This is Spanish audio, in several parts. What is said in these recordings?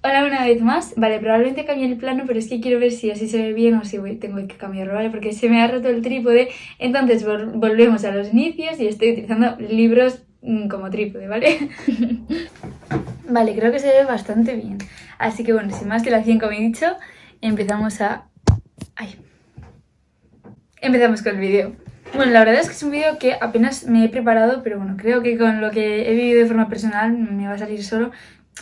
Hola una vez más, vale, probablemente cambie el plano, pero es que quiero ver si así se ve bien o si voy, tengo que cambiarlo, ¿vale? Porque se me ha roto el trípode, entonces volvemos a los inicios y estoy utilizando libros mm, como trípode, ¿vale? vale, creo que se ve bastante bien, así que bueno, sin más que la 100 como he dicho, empezamos a... ¡Ay! Empezamos con el vídeo. Bueno, la verdad es que es un vídeo que apenas me he preparado, pero bueno, creo que con lo que he vivido de forma personal me va a salir solo.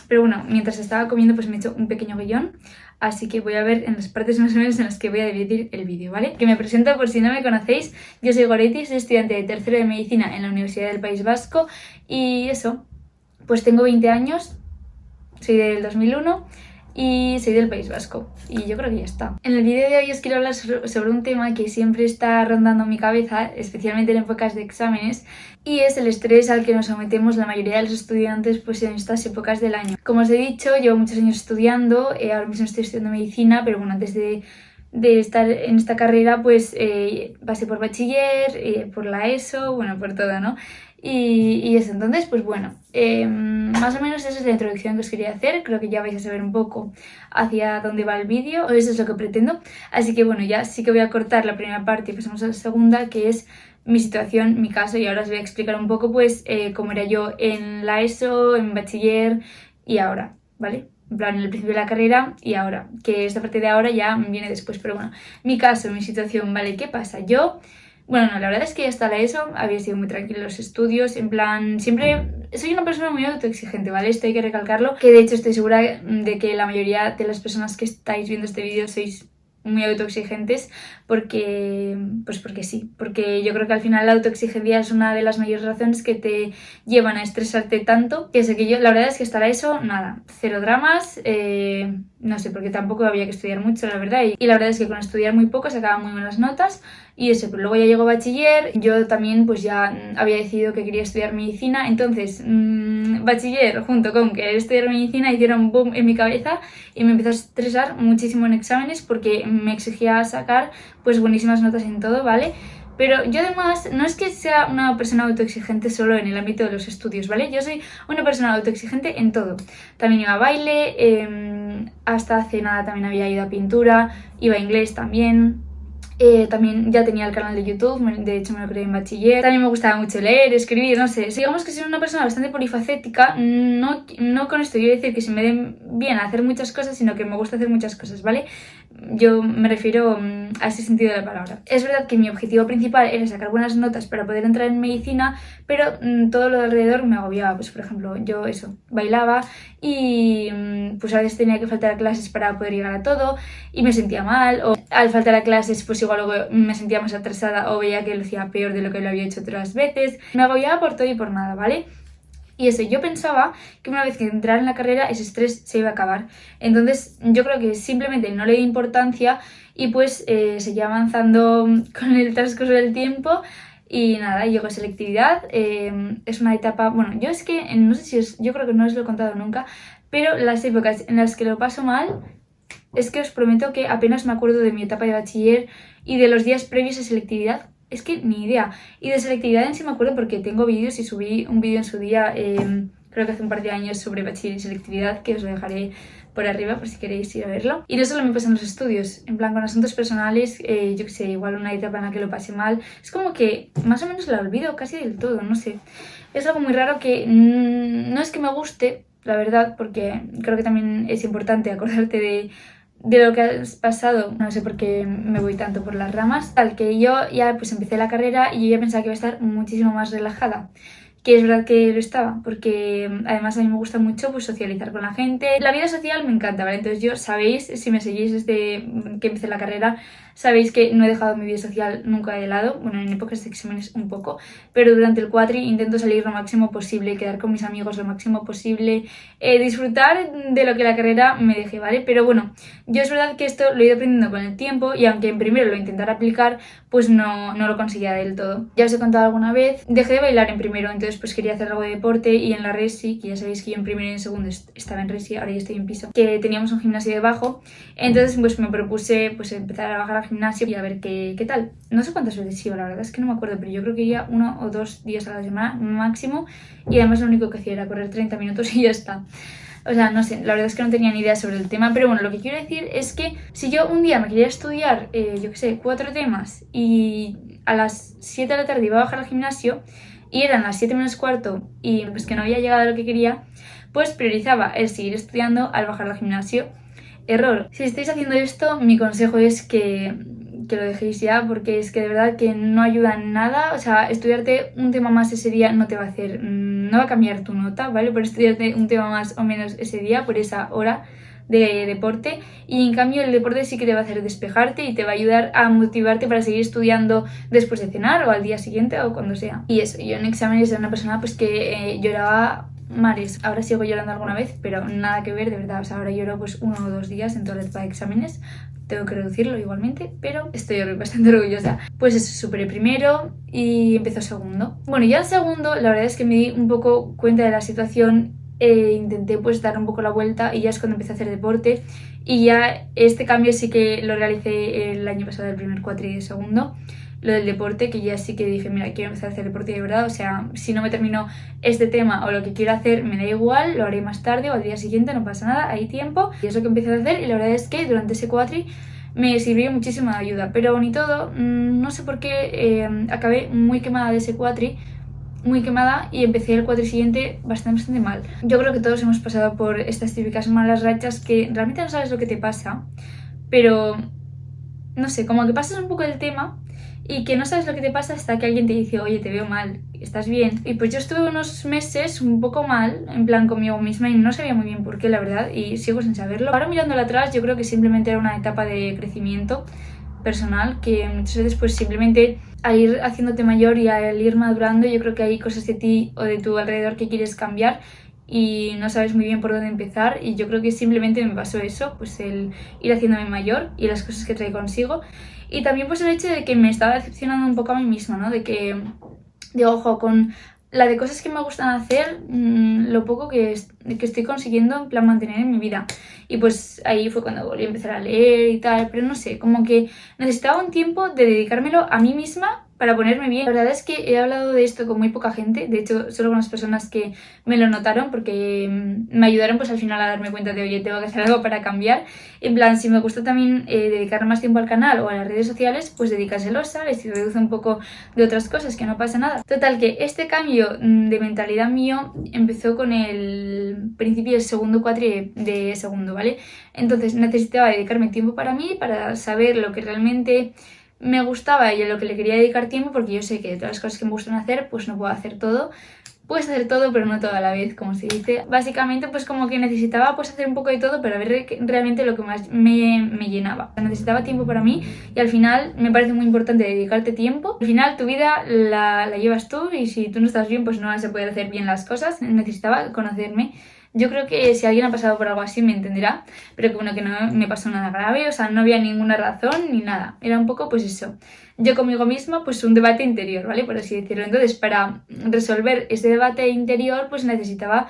Pero bueno, mientras estaba comiendo pues me he hecho un pequeño guion, así que voy a ver en las partes más o menos en las que voy a dividir el vídeo, ¿vale? Que me presento por si no me conocéis, yo soy Goretti, soy estudiante de tercero de Medicina en la Universidad del País Vasco. Y eso, pues tengo 20 años, soy del 2001 y soy del País Vasco. Y yo creo que ya está. En el vídeo de hoy os quiero hablar sobre un tema que siempre está rondando mi cabeza, especialmente en épocas de exámenes, y es el estrés al que nos sometemos la mayoría de los estudiantes pues, en estas épocas del año. Como os he dicho, llevo muchos años estudiando, eh, ahora mismo estoy estudiando medicina, pero bueno, antes de de estar en esta carrera pues eh, pasé por bachiller, eh, por la ESO, bueno, por todo, ¿no? Y, eso, entonces, pues bueno, em, más o menos esa es la introducción que os quería hacer. Creo que ya vais a saber un poco hacia dónde va el vídeo, eso es lo que pretendo. Así que bueno, ya sí que voy a cortar la primera parte y pasamos a la segunda, que es mi situación, mi caso, y ahora os voy a explicar un poco pues eh, cómo era yo en la ESO, en bachiller y ahora, ¿vale? En plan, en el principio de la carrera y ahora, que esta parte de ahora ya viene después, pero bueno, mi caso, mi situación, ¿vale? ¿Qué pasa? Yo bueno, no, la verdad es que hasta la ESO había sido muy tranquilo los estudios, en plan, siempre soy una persona muy autoexigente, ¿vale? Esto hay que recalcarlo, que de hecho estoy segura de que la mayoría de las personas que estáis viendo este vídeo sois muy autoexigentes porque, pues porque sí, porque yo creo que al final la autoexigencia es una de las mayores razones que te llevan a estresarte tanto, que sé que yo, la verdad es que estará eso, nada, cero dramas, eh, no sé, porque tampoco había que estudiar mucho, la verdad, y, la verdad es que con estudiar muy poco sacaban muy buenas notas, y eso, pero luego ya llegó bachiller, yo también pues ya había decidido que quería estudiar medicina, entonces mmm, bachiller junto con querer estudiar medicina hicieron boom en mi cabeza y me empezó a estresar muchísimo en exámenes porque me exigía sacar pues buenísimas notas en todo, ¿vale? Pero yo además no es que sea una persona autoexigente solo en el ámbito de los estudios, ¿vale? Yo soy una persona autoexigente en todo. También iba a baile, em, hasta hace nada también había ido a pintura, iba a inglés también, eh, también ya tenía el canal de YouTube, de hecho me lo creé en bachiller. También me gustaba mucho leer, escribir, no sé. Digamos que soy una persona bastante polifacética. No, no con esto quiero decir que se me den bien hacer muchas cosas, sino que me gusta hacer muchas cosas, ¿vale? Yo me refiero mm, a ese sentido de la palabra. Es verdad que mi objetivo principal era sacar buenas notas para poder entrar en medicina, pero mm, todo lo de alrededor me agobiaba. Pues por ejemplo, yo eso, bailaba y mm, pues a veces tenía que faltar a clases para poder llegar a todo y me sentía mal. O al faltar a clases pues igual me sentía más atrasada o veía que lo hacía peor de lo que lo había hecho otras veces. Me agobiaba por todo y por nada, ¿vale? Y eso, yo pensaba que una vez que entrara en la carrera ese estrés se iba a acabar. Entonces yo creo que simplemente no le di importancia y pues eh, seguía avanzando con el transcurso del tiempo y nada, llegó selectividad, eh, es una etapa, bueno, yo es que, no sé si es, yo creo que no os lo he contado nunca, pero las épocas en las que lo paso mal, es que os prometo que apenas me acuerdo de mi etapa de bachiller y de los días previos a selectividad, es que ni idea. Y de selectividad en sí me acuerdo porque tengo vídeos y subí un vídeo en su día, em, creo que hace un par de años, sobre bachiller y selectividad, que os lo dejaré por arriba por si queréis ir a verlo. Y no solo me pasa en los estudios, en plan con asuntos personales, eh, yo que sé, igual una etapa en la que lo pasé mal, es como que más o menos la olvido casi del todo, no sé. Es algo muy raro que no es que me guste, la verdad, porque creo que también es importante acordarte de de lo que has pasado, no sé por qué me voy tanto por las ramas, tal que yo ya pues empecé la carrera y yo ya pensaba que iba a estar muchísimo más relajada que es verdad que lo estaba, porque además a mí me gusta mucho pues, socializar con la gente. La vida social me encanta, ¿vale? Entonces yo, sabéis, si me seguís desde que empecé la carrera, sabéis que no he dejado mi vida social nunca de lado, bueno, en épocas de exámenes un poco, pero durante el cuatri intento salir lo máximo posible, quedar con mis amigos lo máximo posible, eh, disfrutar de lo que la carrera me deje, ¿vale? Pero bueno, yo es verdad que esto lo he ido aprendiendo con el tiempo y aunque en primero lo intentara aplicar, pues no, no lo conseguía del todo. Ya os he contado alguna vez, dejé de bailar en primero, entonces pues quería hacer algo de deporte y en la Resi, que ya sabéis que yo en primero y en segundo estaba en Resi, ahora ya estoy en piso, que teníamos un gimnasio debajo, entonces pues me propuse pues empezar a bajar al gimnasio y a ver qué, qué tal. No sé cuántas veces iba, la verdad es que no me acuerdo, pero yo creo que iba uno o dos días a la semana máximo y además lo único que hacía era correr 30 minutos y ya está. O sea, no sé, la verdad es que no tenía ni idea sobre el tema, pero bueno, lo que quiero decir es que si yo un día me quería estudiar, eh, yo qué sé, cuatro temas y a las 7 de la tarde iba a bajar al gimnasio y eran las 7 menos cuarto y pues que no había llegado a lo que quería, pues priorizaba el seguir estudiando al bajar al gimnasio. Error. Si estáis haciendo esto, mi consejo es que, que lo dejéis ya porque es que de verdad que no ayuda en nada. O sea, estudiarte un tema más ese día no te va a hacer, mm, no va a cambiar tu nota, ¿vale? Por estudiarte un tema más o menos ese día, por esa hora de deporte y en cambio el deporte sí que te va a hacer despejarte y te va a ayudar a motivarte para seguir estudiando después de cenar o al día siguiente o cuando sea. Y eso, yo en exámenes era una persona pues que eh, lloraba mares. Ahora sigo llorando alguna vez, pero nada que ver, de verdad. O sea, ahora lloro pues uno o dos días en etapa de exámenes. Tengo que reducirlo igualmente, pero estoy bastante orgullosa. Pues eso, superé primero y empezó segundo. Bueno, ya el segundo, la verdad es que me di un poco cuenta de la situación e intenté pues dar un poco la vuelta y ya es cuando empecé a hacer deporte y ya este cambio sí que lo realicé el año pasado, el primer cuatri de segundo lo del deporte, que ya sí que dije, mira, quiero empezar a hacer deporte de verdad, o sea, si no me termino este tema o lo que quiero hacer, me da igual, lo haré más tarde o al día siguiente, no pasa nada, hay tiempo, y es lo que empecé a hacer, y la verdad es que durante ese cuatri me sirvió muchísima ayuda, pero ni todo, mm, no sé por qué eh, acabé muy quemada de ese cuatri, muy quemada y empecé el cuatri siguiente bastante, bastante mal. Yo creo que todos hemos pasado por estas típicas malas rachas que realmente no sabes lo que te pasa, pero no sé, como que pasas un poco el tema y que no sabes lo que te pasa hasta que alguien te dice, oye, te veo mal, estás bien. Y pues yo estuve unos meses un poco mal, en plan conmigo misma, y no sabía muy bien por qué, la verdad, y sigo sin saberlo. Ahora mirándolo atrás, yo creo que simplemente era una etapa de crecimiento personal, que muchas veces pues simplemente al ir haciéndote mayor y al ir madurando, yo creo que hay cosas de ti o de tu alrededor que quieres cambiar y no sabes muy bien por dónde empezar y yo creo que simplemente me pasó eso, pues el ir haciéndome mayor y las cosas que trae consigo y también pues el hecho de que me estaba decepcionando un poco a mí misma, ¿no? De que, de ojo, con la de cosas que me gustan hacer, mm, lo poco que, que estoy consiguiendo en plan mantener en mi vida. Y pues ahí fue cuando volví a empezar a leer y tal, pero no sé, como que necesitaba un tiempo de dedicármelo a mí misma para ponerme bien. La verdad es que he hablado de esto con muy poca gente, de hecho solo con las personas que me lo notaron porque mm, me ayudaron pues al final a darme cuenta de oye, tengo que hacer algo para cambiar. En plan, si me gusta también eh, dedicar más tiempo al canal o a las redes sociales, pues dedícaselo, ¿sabes? Y reduce un poco de otras cosas, que no pasa nada. Total, que este cambio mm, de mentalidad mío empezó con el principio del segundo cuatri de segundo, ¿vale? Entonces necesitaba dedicarme tiempo para mí, para saber lo que realmente me gustaba y a lo que le quería dedicar tiempo porque yo sé que de todas las cosas que me gustan hacer pues no puedo hacer todo. Puedes hacer todo pero no toda la vez como se dice. Básicamente pues como que necesitaba pues hacer un poco de todo pero ver realmente lo que más me, me llenaba. Necesitaba tiempo para mí y al final me parece muy importante dedicarte tiempo. Al final tu vida la, la llevas tú y si tú no estás bien pues no a poder hacer bien las cosas. Necesitaba conocerme yo creo que si alguien ha pasado por algo así me entenderá, pero que bueno, que no me pasó nada grave, o sea, no había ninguna razón ni nada. Era un poco pues eso, yo conmigo misma pues un debate interior, ¿vale? Por así decirlo. Entonces, para resolver ese debate interior pues necesitaba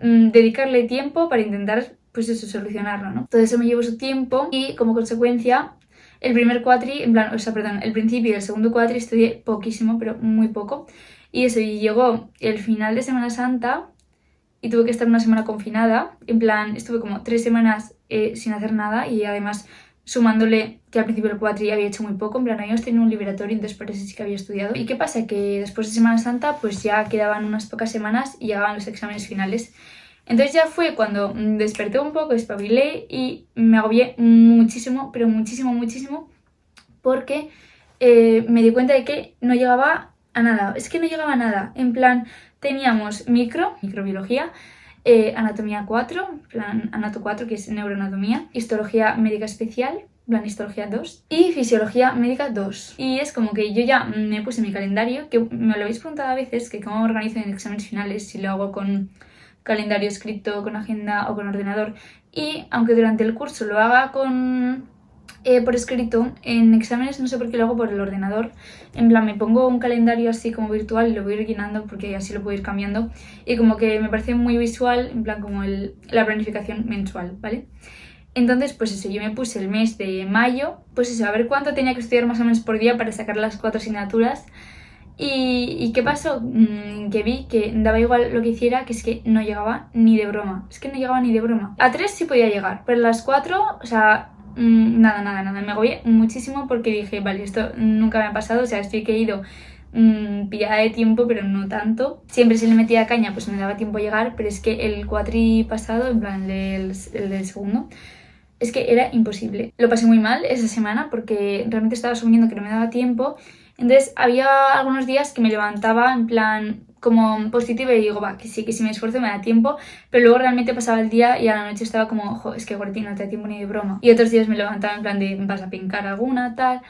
mm, dedicarle tiempo para intentar pues eso, solucionarlo, ¿no? Todo eso me llevó su tiempo y como consecuencia el primer cuatri, en plan, o sea, perdón, el principio y el segundo cuatri estudié poquísimo, pero muy poco. Y eso, y llegó el final de Semana Santa y tuve que estar una semana confinada. En plan, estuve como tres semanas eh, sin hacer nada y además sumándole que al principio del cuatri había hecho muy poco, en plan habíamos tenido un liberatorio, entonces por eso sí que había estudiado. ¿Y qué pasa? Que después de Semana Santa pues ya quedaban unas pocas semanas y llegaban los exámenes finales. Entonces ya fue cuando desperté un poco, espabilé y me agobié muchísimo, pero muchísimo, muchísimo, porque eh, me di cuenta de que no llegaba a nada. Es que no llegaba a nada. En plan, teníamos micro, microbiología, eh, anatomía 4, plan anato 4 que es neuroanatomía, histología médica especial, plan histología 2 y fisiología médica 2. Y es como que yo ya me puse mi calendario, que me lo habéis preguntado a veces, que cómo organizo en exámenes finales, si lo hago con calendario escrito, con agenda o con ordenador. Y aunque durante el curso lo haga con eh, por escrito, en exámenes no sé por qué lo hago por el ordenador. En plan, me pongo un calendario así como virtual y lo voy llenando porque así lo puedo ir cambiando. Y como que me parece muy visual, en plan como el, la planificación mensual, ¿vale? Entonces, pues eso, yo me puse el mes de mayo, pues eso, a ver cuánto tenía que estudiar más o menos por día para sacar las cuatro asignaturas. ¿Y, qué pasó? Mm, que vi que daba igual lo que hiciera, que es que no llegaba ni de broma. Es que no llegaba ni de broma. A 3 sí podía llegar, pero a las 4, o sea, mm, nada, nada, nada. Me agobié muchísimo porque dije, vale, esto nunca me ha pasado. O sea, estoy que he ido mmm, pillada de tiempo, pero no tanto. Siempre se le metía caña, pues me daba tiempo a llegar, pero es que el cuatri pasado, en plan el, el del segundo, es que era imposible. Lo pasé muy mal esa semana porque realmente estaba asumiendo que no me daba tiempo entonces había algunos días que me levantaba en plan como positiva y digo, va, que sí, que si me esfuerzo me da tiempo, pero luego realmente pasaba el día y a la noche estaba como, ojo, es que Gorti no te da tiempo ni de broma. Y otros días me levantaba en plan de, vas a pincar alguna, tal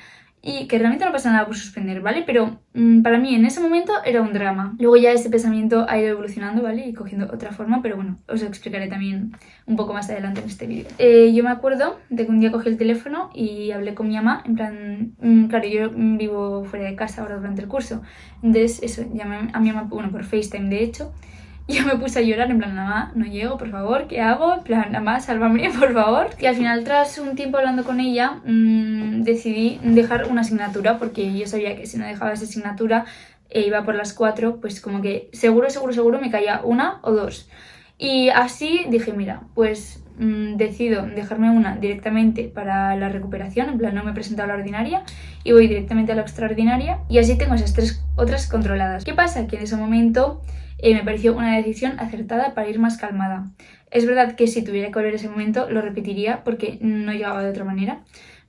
y que realmente no pasa nada por suspender, ¿vale? Pero mm, para mí en ese momento era un drama. Luego ya ese pensamiento ha ido evolucionando, ¿vale? Y cogiendo otra forma, pero bueno, os lo explicaré también un poco más adelante en este vídeo. Eh, yo me acuerdo de que un día cogí el teléfono y hablé con mi mamá, en plan, mm, claro, yo vivo fuera de casa ahora durante el curso, entonces eso, llamé a mi mamá, bueno, por FaceTime de hecho, yo me puse a llorar en plan, mamá, no llego, por favor, ¿qué hago? En plan, mamá, sálvame, por favor. Y al final, tras un tiempo hablando con ella, mmm, decidí dejar una asignatura porque yo sabía que si no dejaba esa asignatura e iba por las cuatro, pues como que seguro, seguro, seguro me caía una o dos. Y así dije, mira, pues mmm, decido dejarme una directamente para la recuperación, en plan no me he presentado a la ordinaria y voy directamente a la extraordinaria y así tengo esas tres otras controladas. ¿Qué pasa? Que en ese momento me pareció una decisión acertada para ir más calmada. Es verdad que si tuviera que volver ese momento lo repetiría porque no llegaba de otra manera,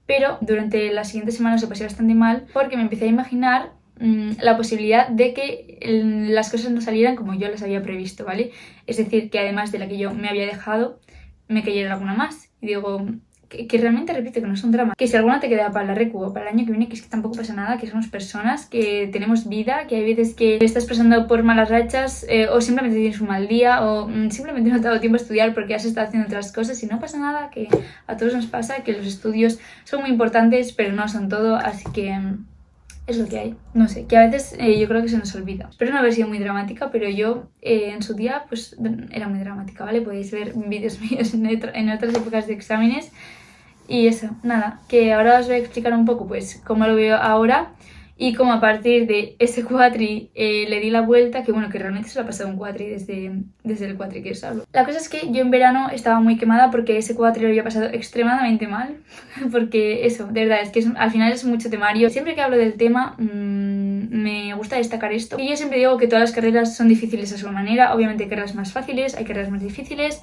pero durante las siguientes semanas lo pasé bastante mal porque me empecé a imaginar mm, la posibilidad de que las cosas no salieran como yo las había previsto, ¿vale? Es decir, que además de la que yo me había dejado, me cayera alguna más. Y digo, que, realmente repito que no es un drama. Que si alguna te queda para la recu o para el año que viene, que es que tampoco pasa nada, que somos personas, que tenemos vida, que hay veces que estás pasando por malas rachas eh, o simplemente tienes un mal día o mm, simplemente no te ha dado tiempo a estudiar porque has estado haciendo otras cosas y no pasa nada, que a todos nos pasa, que los estudios son muy importantes pero no son todo, así que... Mm, es lo que hay. No sé, que a veces eh, yo creo que se nos olvida. Espero no haber sido muy dramática, pero yo eh, en su día pues era muy dramática, ¿vale? Podéis ver vídeos míos en, en otras épocas de exámenes y eso, nada, que ahora os voy a explicar un poco pues cómo lo veo ahora y cómo a partir de ese cuatri eh, le di la vuelta, que bueno, que realmente se lo ha pasado un cuatri desde, desde el cuatri que os hablo. La cosa es que yo en verano estaba muy quemada porque ese cuatri lo había pasado extremadamente mal, porque eso, de verdad, es que al final es mucho temario. Siempre que hablo del tema mmm, me gusta destacar esto. Y yo siempre digo que todas las carreras son difíciles a su manera, obviamente hay carreras más fáciles, hay carreras más difíciles,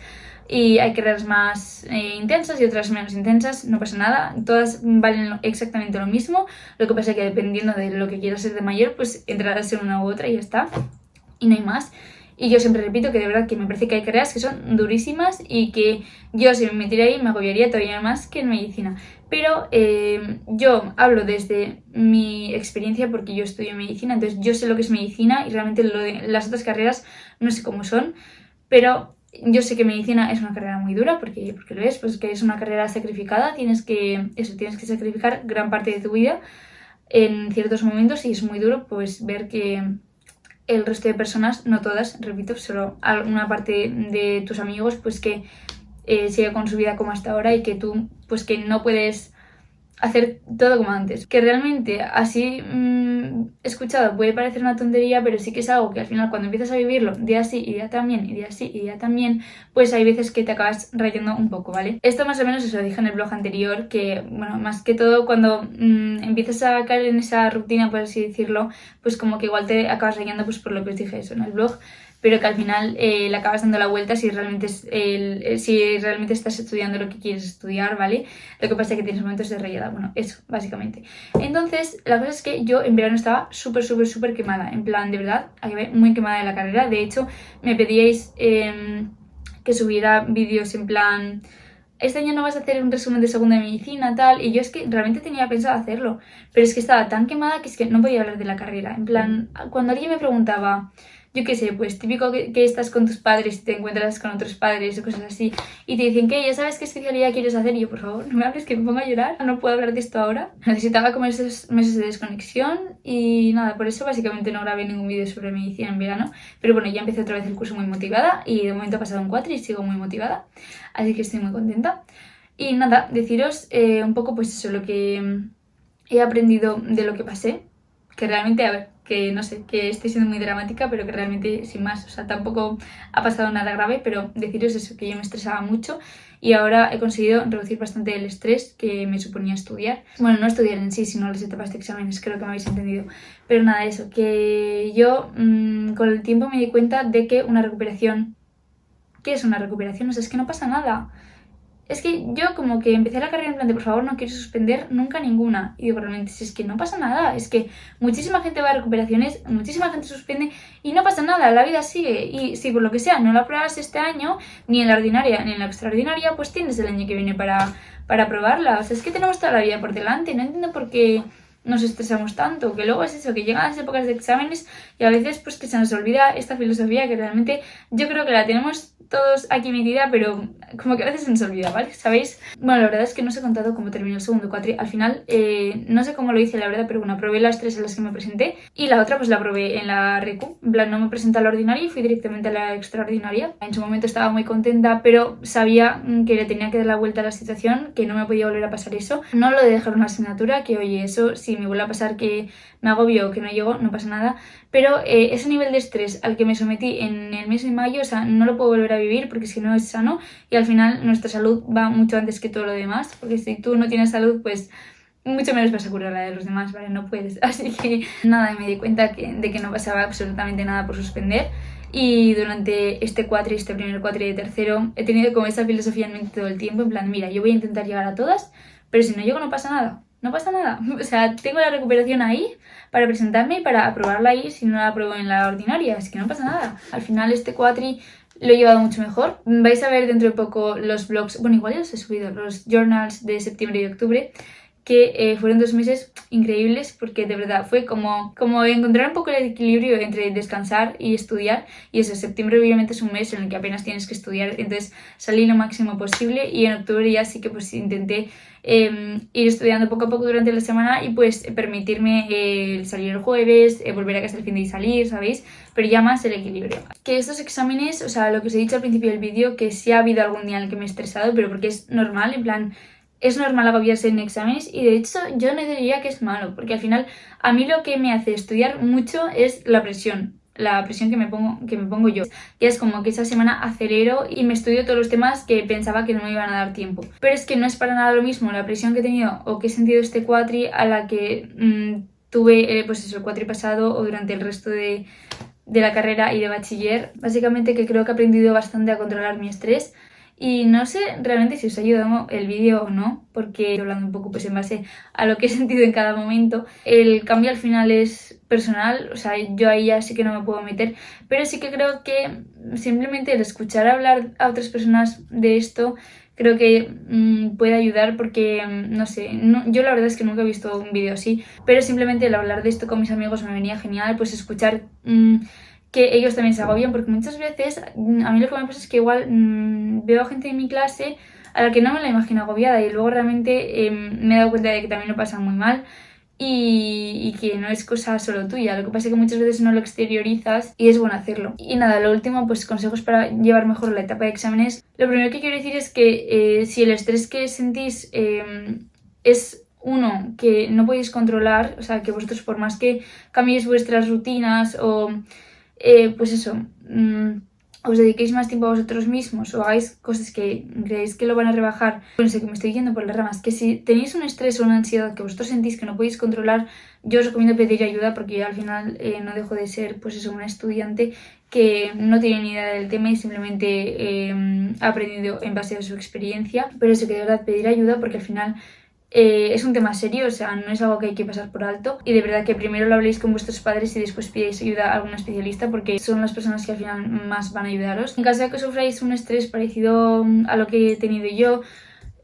y hay carreras más eh, intensas y otras menos intensas, no pasa nada, todas valen exactamente lo mismo, lo que pasa es que dependiendo de lo que quieras ser de mayor, pues entrarás en una u otra y ya está, y no hay más. Y yo siempre repito que de verdad que me parece que hay carreras que son durísimas y que yo si me metiera ahí me agobiaría todavía más que en medicina. Pero eh, yo hablo desde mi experiencia porque yo estudio medicina, entonces yo sé lo que es medicina y realmente las otras carreras no sé cómo son, pero yo sé que medicina es una carrera muy dura, porque, porque lo es, pues que es una carrera sacrificada, tienes que, eso, tienes que sacrificar gran parte de tu vida en ciertos momentos y es muy duro pues ver que el resto de personas, no todas, repito, solo una parte de tus amigos pues que eh, sigue con su vida como hasta ahora y que tú pues que no puedes hacer todo como antes. Que realmente así mmm, escuchado puede parecer una tontería, pero sí que es algo que al final cuando empiezas a vivirlo día sí y día también y día sí y día también, pues hay veces que te acabas rayando un poco, ¿vale? Esto más o menos os lo dije en el blog anterior, que bueno, más que todo cuando mmm, empiezas a caer en esa rutina, por así decirlo, pues como que igual te acabas rayando pues por lo que os dije eso en el blog, pero que al final eh, le acabas dando la vuelta si realmente, es eh, si realmente estás estudiando lo que quieres estudiar, ¿vale? Lo que pasa es que tienes momentos de rayada, bueno, eso, básicamente. Entonces, la cosa es que yo en verano estaba súper, súper, súper quemada, en plan, de verdad, muy quemada de la carrera, de hecho, me pedíais eh, que subiera vídeos en plan este año no vas a hacer un resumen de segunda medicina, tal, y yo es que realmente tenía pensado hacerlo, pero es que estaba tan quemada que es que no podía hablar de la carrera, en plan, cuando alguien me preguntaba, yo qué sé, pues típico que, estás con tus padres y te encuentras con otros padres o cosas así y te dicen que ya sabes qué especialidad quieres hacer y yo por favor no me hables que me pongo a llorar, no puedo hablar de esto ahora. Necesitaba como esos meses de desconexión y nada, por eso básicamente no grabé ningún vídeo sobre medicina en verano, pero bueno, ya empecé otra vez el curso muy motivada y de momento ha pasado un 4 y sigo muy motivada, así que estoy muy contenta. Y nada, deciros eh, un poco pues eso, lo que he aprendido de lo que pasé que realmente, a ver, que no sé, que estoy siendo muy dramática, pero que realmente sin más, o sea, tampoco ha pasado nada grave, pero deciros eso, que yo me estresaba mucho y ahora he conseguido reducir bastante el estrés que me suponía estudiar. Bueno, no estudiar en sí, sino las etapas de exámenes, creo que me habéis entendido. Pero nada, eso, que yo mmm, con el tiempo me di cuenta de que una recuperación... ¿Qué es una recuperación? O sea, es que no pasa nada es que yo como que empecé la carrera en plan de por favor no quiero suspender nunca ninguna. Y digo, realmente, es que no pasa nada, es que muchísima gente va a recuperaciones, muchísima gente suspende y no pasa nada, la vida sigue. Y si por lo que sea no la apruebas este año, ni en la ordinaria ni en la extraordinaria, pues tienes el año que viene para, para aprobarla. O sea, es que tenemos toda la vida por delante, no entiendo por qué nos estresamos tanto, que luego es eso, que llegan las épocas de exámenes y a veces pues que se nos olvida esta filosofía que realmente yo creo que la tenemos todos aquí metida, pero como que a veces se nos olvida, ¿vale? ¿Sabéis? Bueno, la verdad es que no os he contado cómo terminó el segundo cuatri. Al final, eh, no sé cómo lo hice, la verdad, pero bueno, probé las tres en las que me presenté y la otra pues la probé en la RECU. En plan, no me presenté a la ordinaria y fui directamente a la extraordinaria. En su momento estaba muy contenta, pero sabía que le tenía que dar la vuelta a la situación, que no me podía volver a pasar eso. No lo de dejar una asignatura, que oye, eso si me vuelve a pasar que me agobio o que no llego, no pasa nada. Pero eh, ese nivel de estrés al que me sometí en el mes de mayo, o sea, no lo puedo volver a vivir porque si no es sano y al final nuestra salud va mucho antes que todo lo demás, porque si tú no tienes salud, pues mucho menos vas a curar la de los demás, ¿vale? No puedes. Así que nada, me di cuenta de que no pasaba absolutamente nada por suspender y durante este cuatri, este primer cuatri de tercero, he tenido como esa filosofía en mente todo el tiempo, en plan, mira, yo voy a intentar llegar a todas, pero si no llego no pasa nada, no pasa nada. O sea, tengo la recuperación ahí para presentarme y para aprobarla ahí si no la apruebo en la ordinaria, es que no pasa nada. Al final este cuatri lo he llevado mucho mejor. Vais a ver dentro de poco los blogs, bueno, igual ya los he subido, los journals de septiembre y octubre, que eh, fueron dos meses increíbles porque de verdad fue como, como encontrar un poco el equilibrio entre descansar y estudiar y eso, septiembre obviamente es un mes en el que apenas tienes que estudiar, entonces salí lo máximo posible y en octubre ya sí que pues intenté eh, ir estudiando poco a poco durante la semana y pues permitirme eh, salir el jueves, eh, volver a casa el fin de y salir, ¿sabéis? Pero ya más el equilibrio. Que estos exámenes, o sea, lo que os he dicho al principio del vídeo, que sí ha habido algún día en el que me he estresado, pero porque es normal, en plan es normal agobiarse en exámenes y de hecho yo no diría que es malo, porque al final a mí lo que me hace estudiar mucho es la presión, la presión que me pongo, que me pongo yo. Y es como que esa semana acelero y me estudio todos los temas que pensaba que no me iban a dar tiempo. Pero es que no es para nada lo mismo la presión que he tenido o que he sentido este cuatri a la que mmm, tuve eh, pues eso, el cuatri pasado o durante el resto de, de la carrera y de bachiller. Básicamente que creo que he aprendido bastante a controlar mi estrés y no sé realmente si os ha ayudado el vídeo o no, porque estoy hablando un poco pues en base a lo que he sentido en cada momento. El cambio al final es personal, o sea, yo ahí ya sí que no me puedo meter, pero sí que creo que simplemente el escuchar hablar a otras personas de esto creo que mmm, puede ayudar porque, mm, no sé, yo la verdad es que nunca he visto un vídeo así, pero simplemente el hablar de esto con mis amigos me venía genial, pues escuchar... Mmm, que ellos también se agobian, porque muchas veces mm, a mí lo que me pasa es que igual mmm, veo a gente en mi clase a la que no me la imagino agobiada y luego realmente eh, me he dado cuenta de que también lo pasan muy mal y, que no es cosa solo tuya, lo que pasa es que muchas veces no lo exteriorizas y es bueno hacerlo. Y nada, lo último, pues consejos para llevar mejor la etapa de exámenes. Lo primero que quiero decir es que eh, si el estrés que sentís eh, es uno que no podéis controlar, o sea, que vosotros por más que cambiéis vuestras rutinas o eh, pues eso, mmm, os dediquéis más tiempo a vosotros mismos o hagáis cosas que creéis que lo van a rebajar, bueno, sé que me estoy yendo por las ramas, que si tenéis un estrés o una ansiedad que vosotros sentís que no podéis controlar, yo os recomiendo pedir ayuda porque yo al final eh, no dejo de ser pues eso, una estudiante que no tiene ni idea del tema y simplemente eh, ha aprendido en base a su experiencia, pero eso que de verdad pedir ayuda porque al final eh, es un tema serio, o sea, no es algo que hay que pasar por alto y de verdad que primero lo habléis con vuestros padres y después pidáis ayuda a algún especialista porque son las personas que al final más van a ayudaros. En caso de que sufráis un estrés parecido a lo que he tenido yo,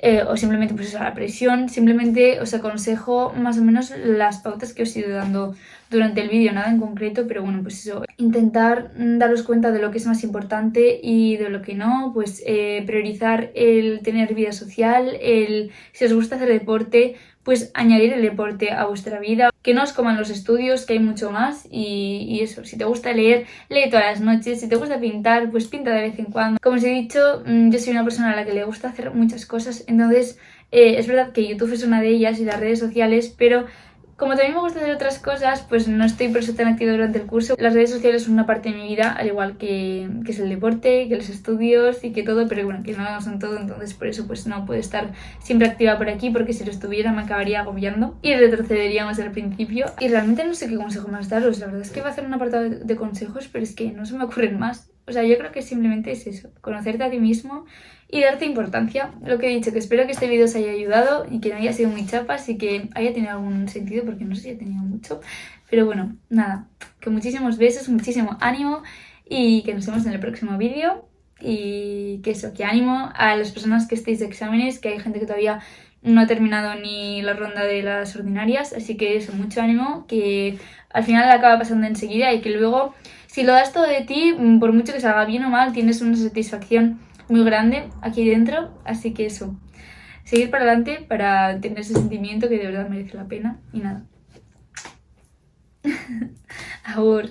eh, o simplemente pues a la presión, simplemente os aconsejo más o menos las pautas que os he ido dando durante el vídeo, nada en concreto, pero bueno, pues eso, intentar daros cuenta de lo que es más importante y de lo que no, pues eh, priorizar el tener vida social, el si os gusta hacer deporte, pues añadir el deporte a vuestra vida, que no os coman los estudios, que hay mucho más y, y, eso, si te gusta leer, lee todas las noches, si te gusta pintar, pues pinta de vez en cuando. Como os he dicho, mm, yo soy una persona a la que le gusta hacer muchas cosas, entonces eh, es verdad que YouTube es una de ellas y las redes sociales, pero Como también me gusta hacer otras cosas, pues no estoy por eso tan activa durante el curso. Las redes sociales son una parte de mi vida, al igual que, que es el deporte, que los estudios y que todo, pero bueno, que no son todo, entonces por eso pues no puedo estar siempre activa por aquí, porque si lo estuviera me acabaría agobiando y retrocederíamos al principio. Y realmente no sé qué consejo más daros, la verdad es que va a hacer un apartado de consejos, pero es que no se me ocurren más. O sea, yo creo que simplemente es eso, conocerte a ti mismo y darte importancia. Lo que he dicho, que espero que este vídeo os haya ayudado y que no haya sido muy chapas y que haya tenido algún sentido, porque no sé si ha tenido mucho. Pero bueno, nada, que muchísimos besos, muchísimo ánimo y que nos vemos en el próximo vídeo. Y que eso, que ánimo a las personas que estéis de exámenes, que hay gente que todavía no ha terminado ni la ronda de las ordinarias, así que eso, mucho ánimo, que al final acaba pasando enseguida y que luego, si lo das todo de ti, por mucho que salga bien o mal, tienes una satisfacción muy grande aquí dentro, así que eso, seguir para adelante para tener ese sentimiento que de verdad merece la pena y nada. Ahora.